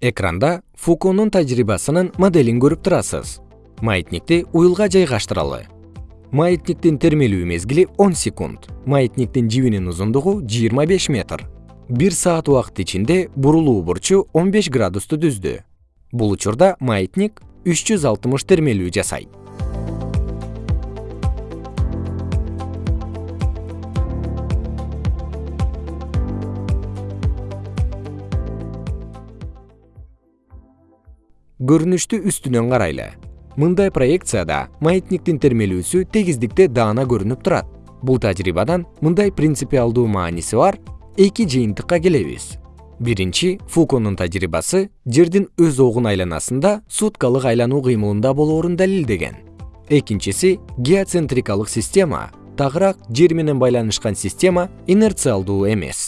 экранда фуконун тажрыйбасынын моделин көрүп турасыз. Маятникти уюлга жайгаштыралы. Маятниктин термелүү мезгили он секунд. Маятниктин жибинин узундугу жыйырма беш метр. Бир саат убакыт ичинде бурулуу бурчу он беш градусту түздү. Бул учурда маятник үч жүз алтымыш термелүү жасайт көрүнүштү үстүнөн карайлы. Мындай проекцияда маятниктин термелүүсү тегиздикте даана көрүнүп турат. Бул тажрыйбадан мындай принципиалдуу мааниси бар эки жыйынтыкка келебиз. Биринчи фуконун тажрыйбасы жердин өз огун айланасында суткалык айлануу кыймылында болоорун далилдеген. Экинчиси геоцентрикалык система тагыраак жер менен байланышкан система инерциалдуу эмес